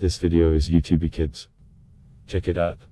This video is YouTube Kids. Check it out.